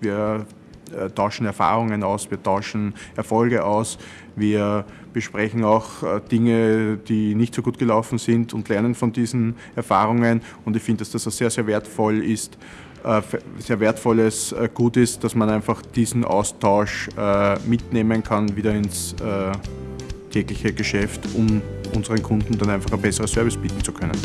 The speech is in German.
Wir äh, tauschen Erfahrungen aus, wir tauschen Erfolge aus, wir besprechen auch äh, Dinge, die nicht so gut gelaufen sind und lernen von diesen Erfahrungen. Und ich finde, dass das sehr, sehr wertvoll ist, äh, sehr wertvolles Gut ist, dass man einfach diesen Austausch mitnehmen kann, wieder ins tägliche Geschäft, um unseren Kunden dann einfach ein besseres Service bieten zu können.